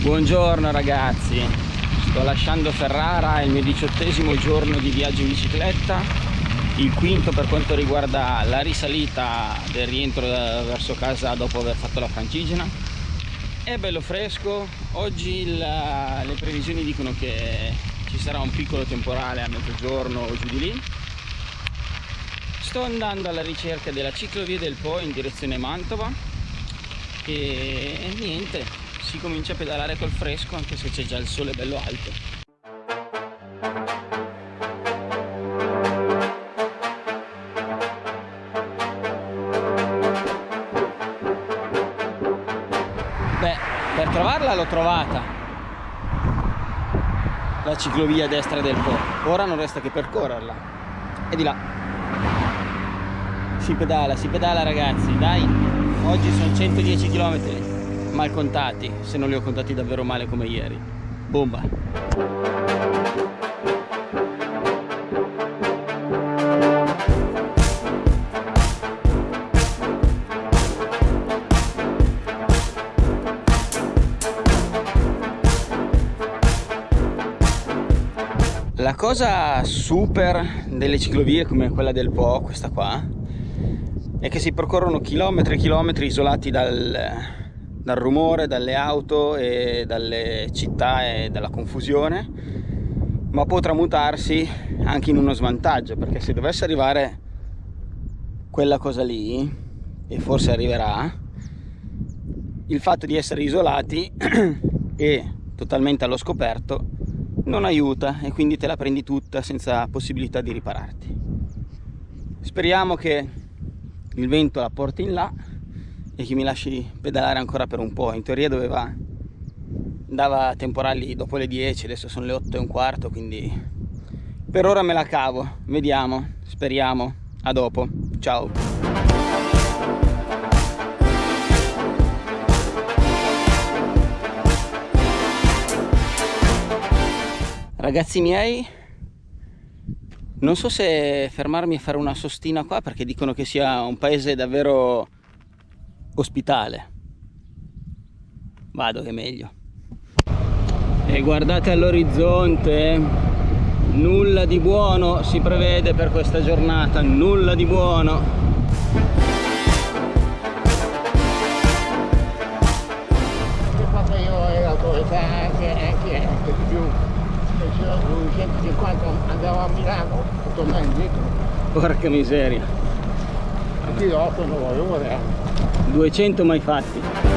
Buongiorno ragazzi, sto lasciando Ferrara, è il mio diciottesimo giorno di viaggio in bicicletta, il quinto per quanto riguarda la risalita del rientro verso casa dopo aver fatto la francigena. È bello fresco, oggi la, le previsioni dicono che ci sarà un piccolo temporale a mezzogiorno o giù di lì. Sto andando alla ricerca della ciclovia del Po in direzione Mantova. E niente, si comincia a pedalare col fresco anche se c'è già il sole bello alto. Beh per trovarla l'ho trovata. La ciclovia destra del Po. Ora non resta che percorrerla. E di là. Si pedala si pedala ragazzi. Dai oggi sono 110 km mal contati, se non li ho contati davvero male come ieri. Bomba! La cosa super delle ciclovie come quella del Po, questa qua, è che si percorrono chilometri e chilometri isolati dal, dal rumore, dalle auto e dalle città e dalla confusione ma può tramutarsi anche in uno svantaggio perché se dovesse arrivare quella cosa lì e forse arriverà il fatto di essere isolati e totalmente allo scoperto non aiuta e quindi te la prendi tutta senza possibilità di ripararti. Speriamo che il vento la porti in là e che mi lasci pedalare ancora per un po'. In teoria doveva andava temporali dopo le 10, adesso sono le 8 e un quarto, quindi per ora me la cavo. Vediamo, speriamo. A dopo. Ciao. Ragazzi miei, non so se fermarmi a fare una sostina qua perché dicono che sia un paese davvero ospitale. Vado che è meglio. E guardate all'orizzonte nulla di buono si prevede per questa giornata nulla di buono. Io anche, anche, anche di più? 250 andavo a Milano. Tornare indietro porca miseria e qui dopo non voglio vedere 200 mai fatti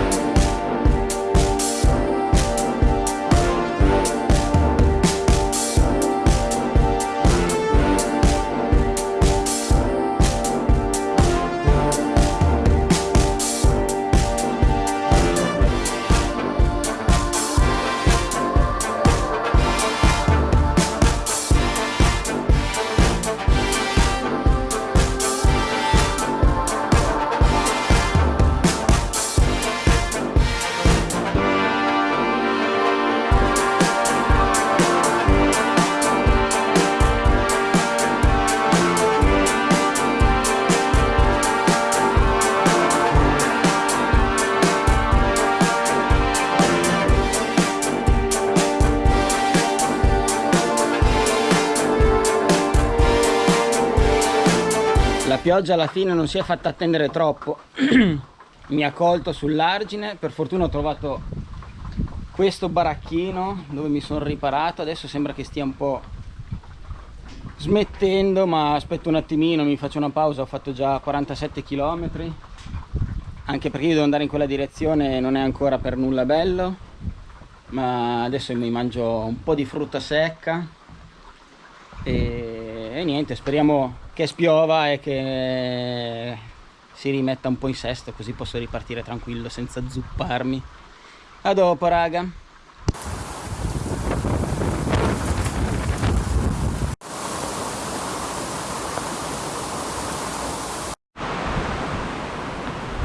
pioggia alla fine non si è fatta attendere troppo. Mi ha colto sull'argine. Per fortuna ho trovato questo baracchino dove mi sono riparato. Adesso sembra che stia un po' smettendo ma aspetto un attimino mi faccio una pausa. Ho fatto già 47 km anche perché io devo andare in quella direzione non è ancora per nulla bello. Ma adesso mi mangio un po' di frutta secca e, e niente speriamo che spiova e che si rimetta un po' in sesto così posso ripartire tranquillo senza zupparmi. A dopo raga.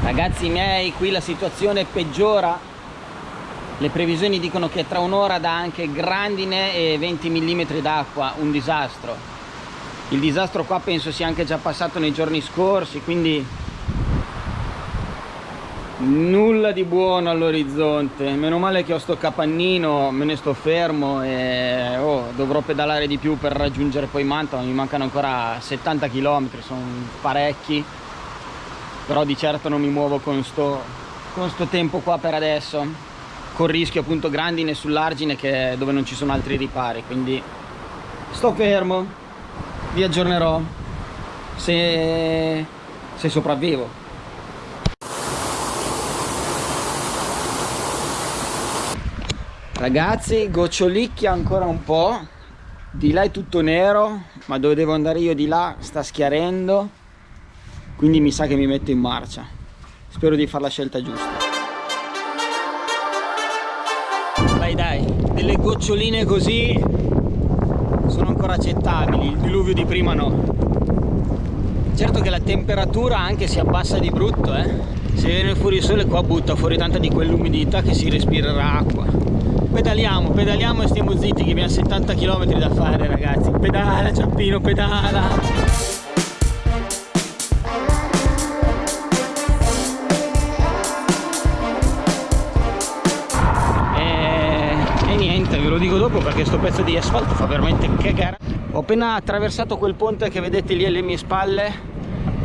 Ragazzi miei qui la situazione peggiora. Le previsioni dicono che tra un'ora dà anche grandine e 20 mm d'acqua un disastro il disastro qua penso sia anche già passato nei giorni scorsi quindi nulla di buono all'orizzonte. Meno male che ho sto capannino me ne sto fermo e oh, dovrò pedalare di più per raggiungere poi Mantova. Mi mancano ancora 70 km sono parecchi. Però di certo non mi muovo con sto, con sto tempo qua per adesso. Con rischio appunto grandine sull'argine dove non ci sono altri ripari quindi sto fermo vi aggiornerò se, se sopravvivo. Ragazzi gocciolicchia ancora un po' di là è tutto nero ma dove devo andare io di là sta schiarendo. Quindi mi sa che mi metto in marcia. Spero di fare la scelta giusta. Dai dai delle goccioline così ancora accettabili il diluvio di prima no certo che la temperatura anche si abbassa di brutto eh se viene fuori il sole qua butta fuori tanta di quell'umidità che si respirerà acqua pedaliamo, pedaliamo e stiamo zitti che abbiamo 70 km da fare ragazzi. Pedala Ciampino, pedala! Dico dopo perché sto pezzo di asfalto fa veramente cagare. Ho appena attraversato quel ponte che vedete lì alle mie spalle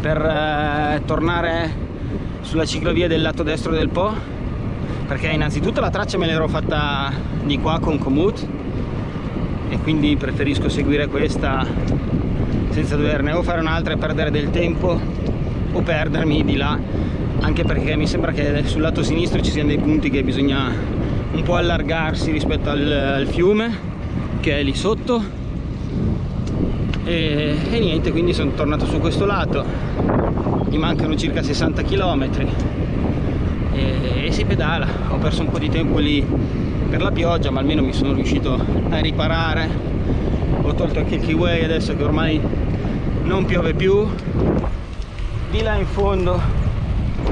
per eh, tornare sulla ciclovia del lato destro del Po perché innanzitutto la traccia me l'ero fatta di qua con Komoot e quindi preferisco seguire questa senza doverne o fare un'altra e perdere del tempo o perdermi di là anche perché mi sembra che sul lato sinistro ci siano dei punti che bisogna un po' allargarsi rispetto al, al fiume che è lì sotto. E, e niente quindi sono tornato su questo lato. Mi mancano circa 60 km e, e si pedala. Ho perso un po' di tempo lì per la pioggia ma almeno mi sono riuscito a riparare. Ho tolto anche il keyway adesso che ormai non piove più. Di là in fondo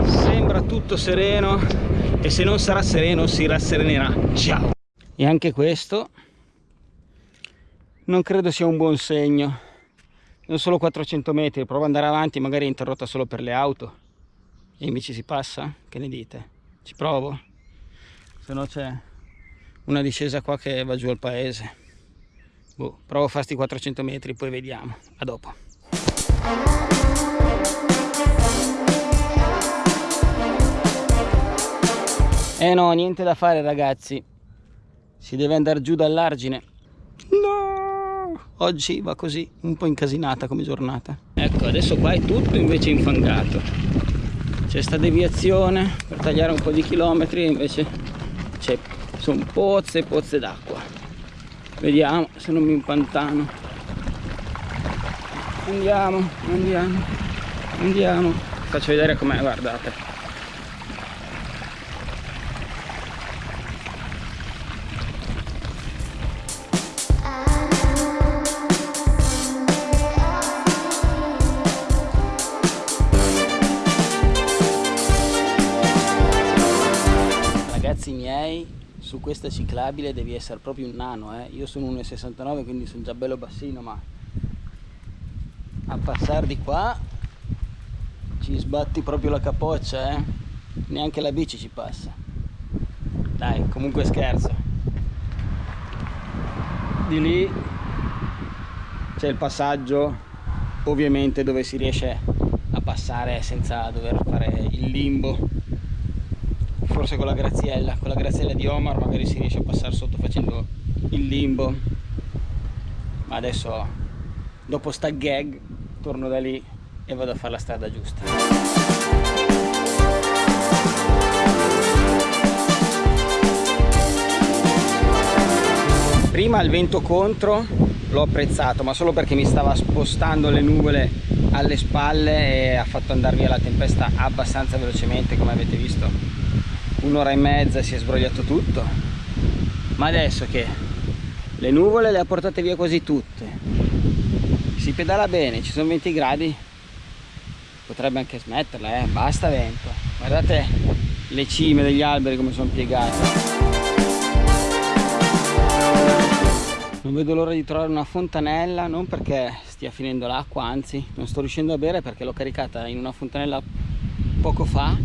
sembra tutto sereno e se non sarà sereno si rasserenerà ciao e anche questo non credo sia un buon segno non solo 400 metri provo ad andare avanti magari è interrotta solo per le auto e invece si passa? Che ne dite? Ci provo? Se no c'è una discesa qua che va giù al paese. Boh, provo a fare sti 400 metri, poi vediamo. A dopo. Eh no, niente da fare ragazzi. Si deve andare giù dall'argine. No! Oggi va così, un po' incasinata come giornata. Ecco, adesso qua è tutto invece infangato c'è sta deviazione per tagliare un po' di chilometri invece c'è sono pozze e pozze d'acqua vediamo se non mi impantano andiamo andiamo andiamo faccio vedere com'è guardate su questa ciclabile devi essere proprio un nano eh? io sono 1,69 quindi sono già bello bassino ma a passare di qua ci sbatti proprio la capoccia eh? neanche la bici ci passa dai comunque scherzo di lì c'è il passaggio ovviamente dove si riesce a passare senza dover fare il limbo forse con la graziella con la graziella di Omar magari si riesce a passare sotto facendo il limbo. Ma adesso dopo sta gag torno da lì e vado a fare la strada giusta. Prima il vento contro l'ho apprezzato ma solo perché mi stava spostando le nuvole alle spalle e ha fatto andare via la tempesta abbastanza velocemente come avete visto un'ora e mezza si è sbrogliato tutto. Ma adesso che le nuvole le ha portate via quasi tutte. Si pedala bene ci sono 20 gradi. Potrebbe anche smetterla eh basta vento. Guardate le cime degli alberi come sono piegate. Non vedo l'ora di trovare una fontanella non perché stia finendo l'acqua anzi non sto riuscendo a bere perché l'ho caricata in una fontanella poco fa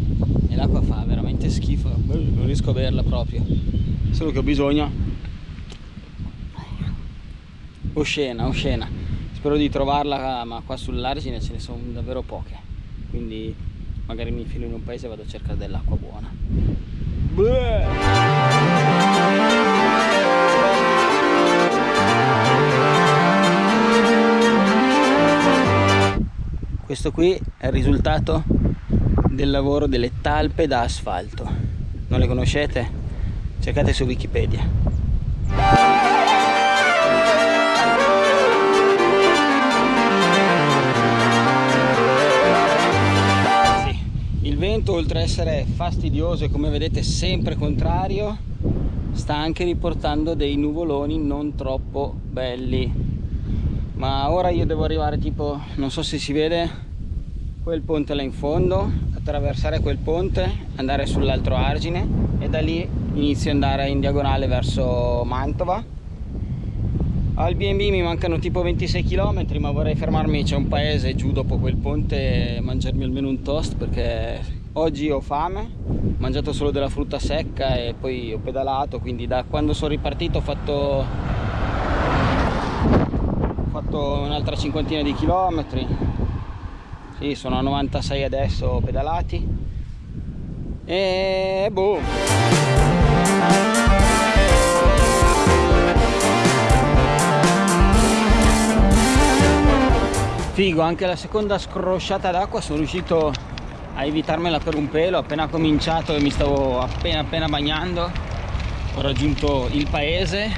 l'acqua fa veramente schifo non riesco a averla proprio. Solo che ho bisogno. Oscena oscena spero di trovarla ma qua sull'argine ce ne sono davvero poche. Quindi magari mi infilo in un paese e vado a cercare dell'acqua buona. Questo qui è il risultato del lavoro delle talpe da asfalto. Non le conoscete? cercate su wikipedia. Il vento oltre ad essere fastidioso e come vedete sempre contrario sta anche riportando dei nuvoloni non troppo belli. Ma ora io devo arrivare tipo non so se si vede quel ponte là in fondo attraversare quel ponte andare sull'altro argine e da lì inizio ad andare in diagonale verso Mantova. Al B&B mi mancano tipo 26 km ma vorrei fermarmi, c'è un paese giù dopo quel ponte e mangiarmi almeno un toast perché oggi ho fame, ho mangiato solo della frutta secca e poi ho pedalato, quindi da quando sono ripartito ho fatto, ho fatto un'altra cinquantina di chilometri, sì sono a 96 adesso pedalati. E boh! figo anche la seconda scrosciata d'acqua sono riuscito a evitarmela per un pelo appena cominciato e mi stavo appena appena bagnando. Ho raggiunto il paese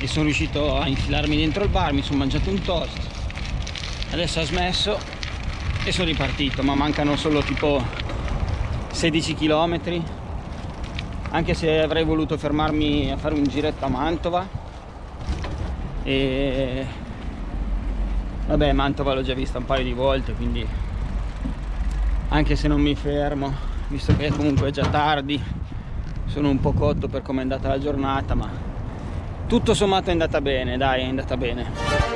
e sono riuscito a infilarmi dentro il bar mi sono mangiato un toast. Adesso ho smesso e sono ripartito ma mancano solo tipo 16 km anche se avrei voluto fermarmi a fare un giretto a Mantova. E vabbè Mantova l'ho già vista un paio di volte quindi anche se non mi fermo visto che comunque è già tardi sono un po' cotto per come è andata la giornata ma tutto sommato è andata bene dai è andata bene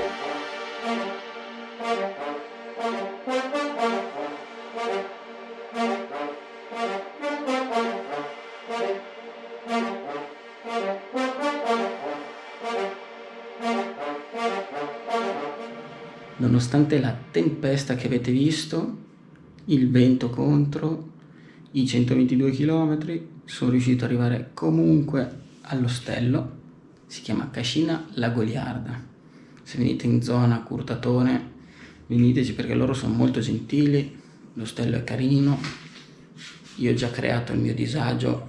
nonostante la tempesta che avete visto, il vento contro, i 122 km, sono riuscito ad arrivare comunque all'ostello, si chiama Cascina La Goliarda. Se venite in zona Curtatone, veniteci perché loro sono molto gentili, l'ostello è carino, io ho già creato il mio disagio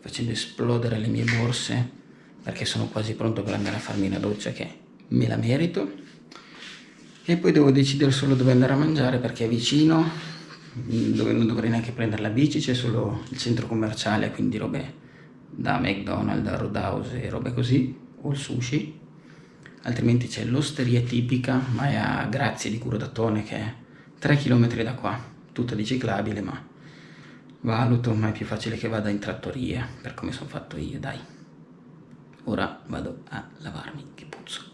facendo esplodere le mie borse perché sono quasi pronto per andare a farmi una doccia che me la merito e poi devo decidere solo dove andare a mangiare perché è vicino dove non dovrei neanche prendere la bici c'è solo il centro commerciale quindi robe da McDonald's, da Roadhouse e robe così o il sushi. Altrimenti c'è l'osteria tipica ma è a Grazie di Curodatone che è 3 km da qua. Tutta di ciclabile ma valuto ma è più facile che vada in trattoria per come sono fatto io dai. Ora vado a lavarmi che puzzo